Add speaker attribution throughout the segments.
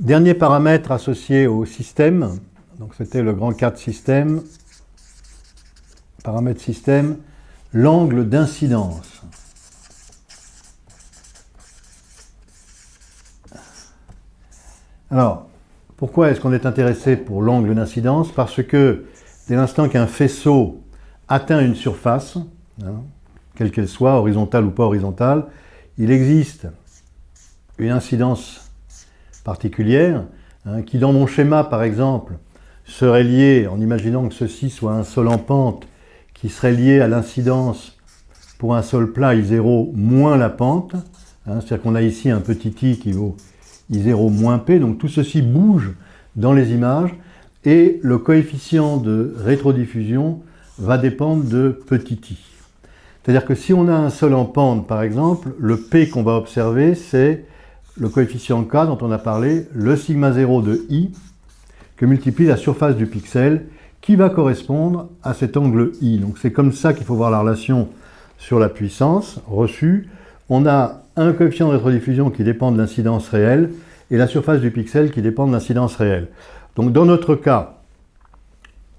Speaker 1: Dernier paramètre associé au système, donc c'était le grand 4 système, paramètre système, l'angle d'incidence. Alors, pourquoi est-ce qu'on est intéressé pour l'angle d'incidence? Parce que dès l'instant qu'un faisceau atteint une surface, hein, quelle qu'elle soit, horizontale ou pas horizontale, il existe une incidence particulière hein, qui, dans mon schéma, par exemple, serait liée, en imaginant que ceci soit un sol en pente, qui serait lié à l'incidence pour un sol plat I0 moins la pente, hein, c'est-à-dire qu'on a ici un petit i qui vaut I0 moins P, donc tout ceci bouge dans les images, et le coefficient de rétrodiffusion va dépendre de petit i. C'est-à-dire que si on a un sol en pente, par exemple, le P qu'on va observer, c'est le coefficient K dont on a parlé, le sigma 0 de i, que multiplie la surface du pixel, qui va correspondre à cet angle i. Donc c'est comme ça qu'il faut voir la relation sur la puissance reçue. On a un coefficient de rétrodiffusion qui dépend de l'incidence réelle, et la surface du pixel qui dépend de l'incidence réelle. Donc dans notre cas,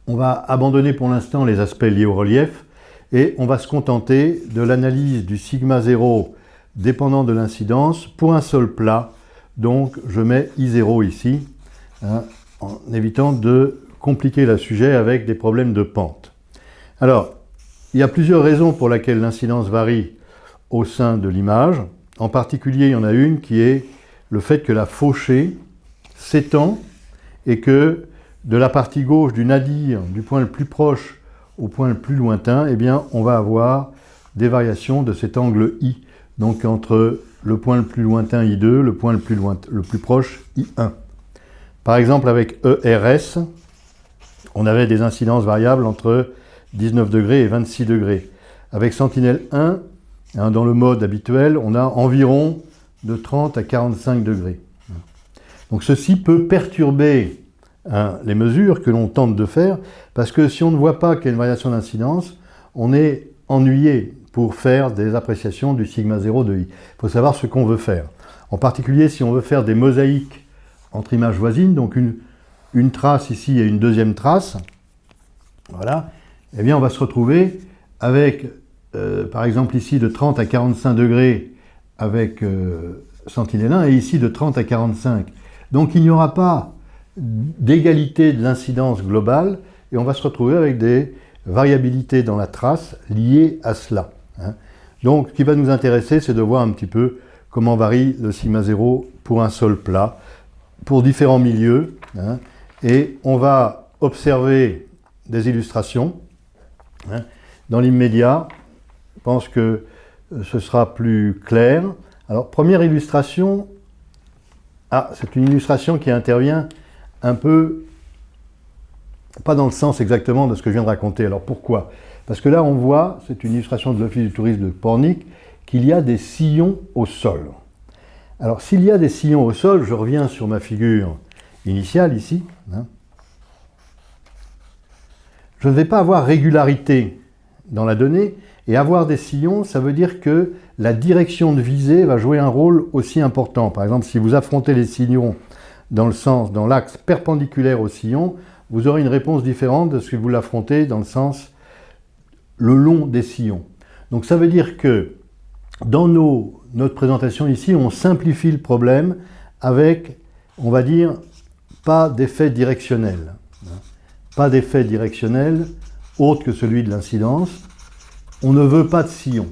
Speaker 1: on va abandonner pour l'instant les aspects liés au relief, et on va se contenter de l'analyse du sigma 0 dépendant de l'incidence pour un sol plat. Donc je mets I0 ici, hein, en évitant de compliquer le sujet avec des problèmes de pente. Alors, il y a plusieurs raisons pour lesquelles l'incidence varie au sein de l'image. En particulier, il y en a une qui est le fait que la fauchée s'étend et que de la partie gauche du nadir, du point le plus proche au point le plus lointain, eh bien, on va avoir des variations de cet angle I. Donc entre le point le plus lointain I2, le point le plus, proche I1. Par exemple, avec ERS, on avait des incidences variables entre 19 degrés et 26 degrés. Avec Sentinelle 1, hein, dans le mode habituel, on a environ de 30 à 45 degrés. Donc ceci peut perturber Hein, les mesures que l'on tente de faire, parce que si on ne voit pas qu'il y a une variation d'incidence, on est ennuyé pour faire des appréciations du sigma 0 de i. Il faut savoir ce qu'on veut faire. En particulier, si on veut faire des mosaïques entre images voisines, donc une, une trace ici et une deuxième trace, voilà, eh bien on va se retrouver avec, euh, par exemple ici, de 30 à 45 degrés avec euh, Sentinelle 1, et ici de 30 à 45. Donc il n'y aura pas d'égalité de l'incidence globale et on va se retrouver avec des variabilités dans la trace liées à cela. Hein. Donc, ce qui va nous intéresser, c'est de voir un petit peu comment varie le sigma 0 pour un sol plat, pour différents milieux. Hein. et on va observer des illustrations. Hein. Dans l'immédiat, je pense que euh, ce sera plus clair. Alors, première illustration, ah, c'est une illustration qui intervient un peu, pas dans le sens exactement de ce que je viens de raconter. Alors pourquoi? Parce que là, on voit, c'est une illustration de l'Office du tourisme de Pornic, qu'il y a des sillons au sol. Alors s'il y a des sillons au sol, je reviens sur ma figure initiale ici, hein, je ne vais pas avoir régularité dans la donnée, et avoir des sillons, ça veut dire que la direction de visée va jouer un rôle aussi important. Par exemple, si vous affrontez les sillons dans le sens, dans l'axe perpendiculaire au sillon, vous aurez une réponse différente de ce que vous l'affrontez dans le sens le long des sillons. Donc ça veut dire que dans notre présentation ici, on simplifie le problème avec, on va dire, pas d'effet directionnel. Pas d'effet directionnel autre que celui de l'incidence. On ne veut pas de sillon.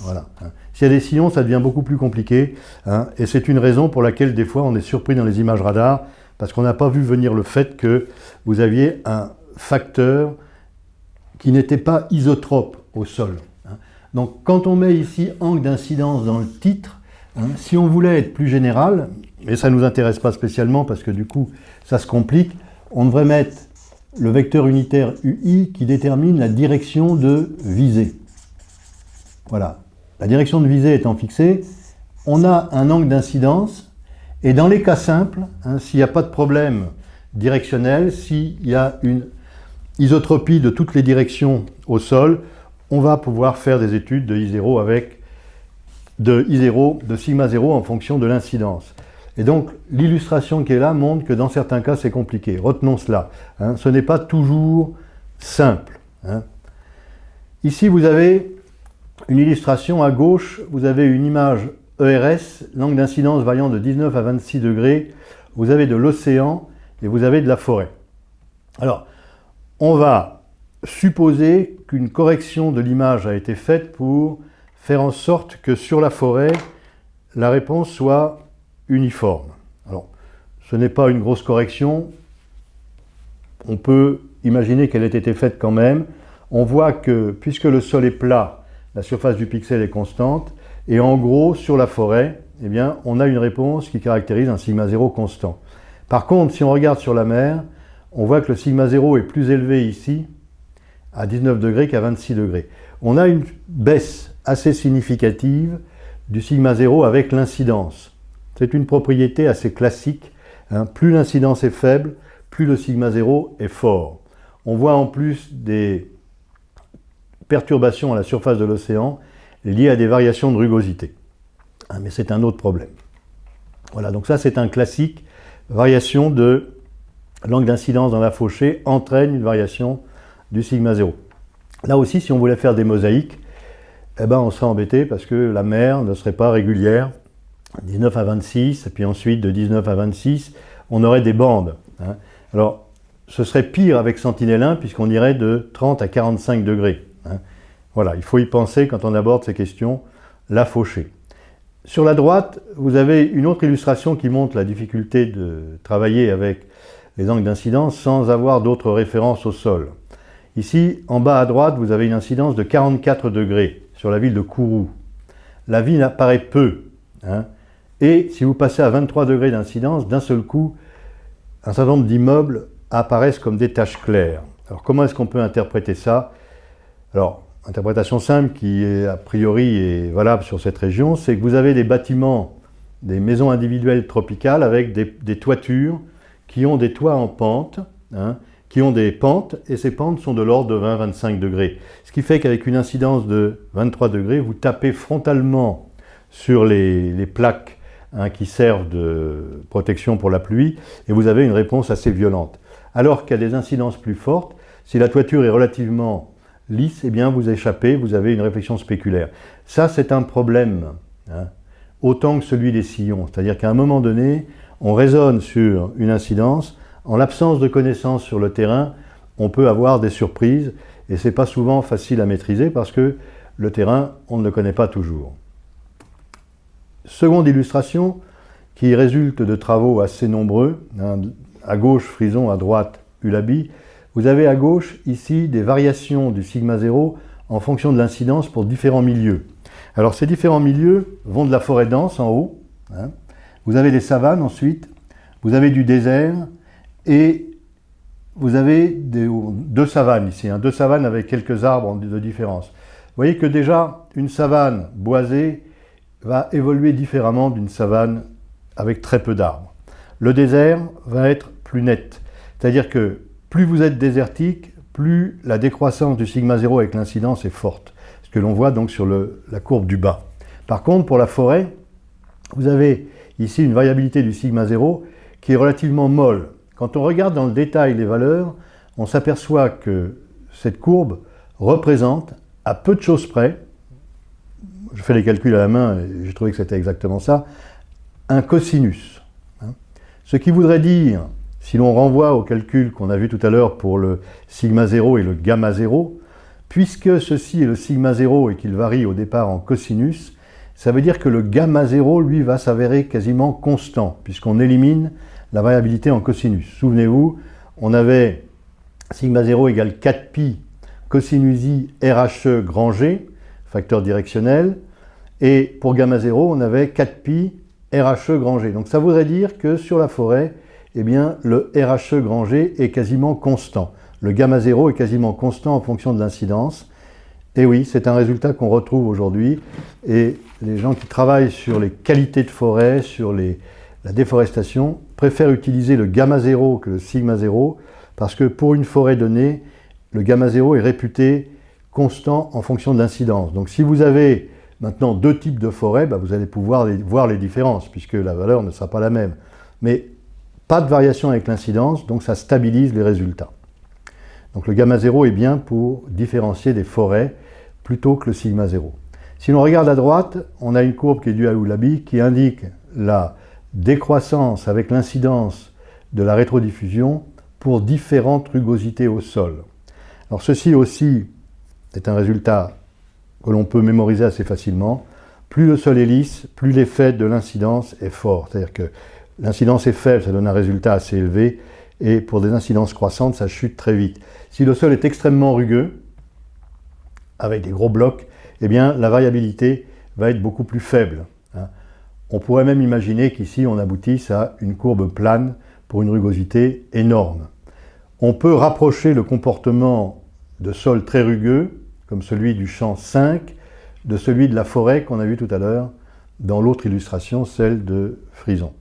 Speaker 1: Voilà. S'il y a des sillons, ça devient beaucoup plus compliqué. Hein, et c'est une raison pour laquelle, des fois, on est surpris dans les images radar, parce qu'on n'a pas vu venir le fait que vous aviez un facteur qui n'était pas isotrope au sol. Hein. Donc, quand on met ici angle d'incidence dans le titre, hein, si on voulait être plus général, et ça ne nous intéresse pas spécialement parce que du coup, ça se complique, on devrait mettre le vecteur unitaire UI qui détermine la direction de visée. Voilà, la direction de visée étant fixée, on a un angle d'incidence, et dans les cas simples, hein, s'il n'y a pas de problème directionnel, s'il y a une isotropie de toutes les directions au sol, on va pouvoir faire des études de I0 avec de I0, de sigma 0 en fonction de l'incidence. Et donc, l'illustration qui est là montre que dans certains cas, c'est compliqué. Retenons cela. Hein. Ce n'est pas toujours simple. Hein. Ici, vous avez une illustration à gauche, vous avez une image ERS, l'angle d'incidence variant de 19 à 26 degrés, vous avez de l'océan et vous avez de la forêt. Alors, on va supposer qu'une correction de l'image a été faite pour faire en sorte que sur la forêt, la réponse soit uniforme. Alors, ce n'est pas une grosse correction, on peut imaginer qu'elle ait été faite quand même. On voit que, puisque le sol est plat, la surface du pixel est constante, et en gros, sur la forêt, eh on a une réponse qui caractérise un sigma 0 constant. Par contre, si on regarde sur la mer, on voit que le sigma 0 est plus élevé ici, à 19 degrés qu'à 26 degrés. On a une baisse assez significative du sigma 0 avec l'incidence. C'est une propriété assez classique. Hein. Plus l'incidence est faible, plus le sigma 0 est fort. On voit en plus des perturbations à la surface de l'océan liées à des variations de rugosité. Hein, mais c'est un autre problème. Voilà, donc ça c'est un classique. Variation de l'angle d'incidence dans la fauchée entraîne une variation du sigma 0. Là aussi, si on voulait faire des mosaïques, eh ben, on serait embêté parce que la mer ne serait pas régulière. 19 à 26, et puis ensuite de 19 à 26, on aurait des bandes. Hein. Alors, ce serait pire avec Sentinelle 1 puisqu'on irait de 30 à 45 degrés. Hein. Voilà, il faut y penser quand on aborde ces questions, la fauchée. Sur la droite, vous avez une autre illustration qui montre la difficulté de travailler avec les angles d'incidence sans avoir d'autres références au sol. Ici, en bas à droite, vous avez une incidence de 44 degrés sur la ville de Kourou. La ville apparaît peu. Hein. et si vous passez à 23 degrés d'incidence, d'un seul coup, un certain nombre d'immeubles apparaissent comme des taches claires. Alors comment est-ce qu'on peut interpréter ça? Interprétation simple qui est a priori est valable sur cette région, c'est que vous avez des bâtiments, des maisons individuelles tropicales avec des, toitures qui ont des toits en pente, hein, qui ont des pentes, et ces pentes sont de l'ordre de 20-25 degrés. Ce qui fait qu'avec une incidence de 23 degrés, vous tapez frontalement sur les, plaques hein, qui servent de protection pour la pluie, et vous avez une réponse assez violente. Alors a des incidences plus fortes, si la toiture est relativement lisse, eh bien vous échappez, vous avez une réflexion spéculaire. Ça, c'est un problème, hein, autant que celui des sillons. C'est-à-dire qu'à un moment donné, on raisonne sur une incidence, en l'absence de connaissances sur le terrain, on peut avoir des surprises, et c'est pas souvent facile à maîtriser parce que le terrain, on ne le connaît pas toujours. Seconde illustration, qui résulte de travaux assez nombreux, hein, à gauche Frison, à droite Ulabi, vous avez à gauche ici des variations du sigma 0 en fonction de l'incidence pour différents milieux. Alors ces différents milieux vont de la forêt dense en haut, hein. vous avez des savanes ensuite, vous avez du désert et vous avez deux savanes ici, hein. deux savanes avec quelques arbres de différence. Vous voyez que déjà une savane boisée va évoluer différemment d'une savane avec très peu d'arbres. Le désert va être plus net, c'est-à-dire que plus vous êtes désertique, plus la décroissance du sigma 0 avec l'incidence est forte, ce que l'on voit donc sur la courbe du bas. Par contre, pour la forêt, vous avez ici une variabilité du sigma 0 qui est relativement molle. Quand on regarde dans le détail les valeurs, on s'aperçoit que cette courbe représente, à peu de choses près, je fais les calculs à la main et j'ai trouvé que c'était exactement ça, un cosinus. Hein. Ce qui voudrait dire si l'on renvoie au calcul qu'on a vu tout à l'heure pour le sigma 0 et le gamma 0, puisque ceci est le sigma 0 et qu'il varie au départ en cosinus, ça veut dire que le gamma 0, lui, va s'avérer quasiment constant, puisqu'on élimine la variabilité en cosinus. Souvenez-vous, on avait sigma 0 égale 4pi cosinus i RHE grand G, facteur directionnel, et pour gamma 0, on avait 4pi RHE grand G. Donc ça voudrait dire que sur la forêt, eh bien, le RHE grand G est quasiment constant. Le gamma 0 est quasiment constant en fonction de l'incidence. Et oui, c'est un résultat qu'on retrouve aujourd'hui. Et les gens qui travaillent sur les qualités de forêt, sur la déforestation, préfèrent utiliser le gamma 0 que le sigma 0, parce que pour une forêt donnée, le gamma 0 est réputé constant en fonction de l'incidence. Donc si vous avez maintenant deux types de forêts, bah, vous allez pouvoir voir les différences, puisque la valeur ne sera pas la même. Mais pas de variation avec l'incidence, donc ça stabilise les résultats. Donc le gamma 0 est bien pour différencier des forêts plutôt que le sigma 0. Si l'on regarde à droite, on a une courbe qui est due à Oulabi qui indique la décroissance avec l'incidence de la rétrodiffusion pour différentes rugosités au sol. Alors ceci aussi est un résultat que l'on peut mémoriser assez facilement. Plus le sol est lisse, plus l'effet de l'incidence est fort. C'est-à-dire que l'incidence est faible, ça donne un résultat assez élevé, et pour des incidences croissantes, ça chute très vite. Si le sol est extrêmement rugueux, avec des gros blocs, eh bien la variabilité va être beaucoup plus faible. Hein. On pourrait même imaginer qu'ici on aboutisse à une courbe plane pour une rugosité énorme. On peut rapprocher le comportement de sol très rugueux, comme celui du champ 5, de celui de la forêt qu'on a vu tout à l'heure dans l'autre illustration, celle de Frison.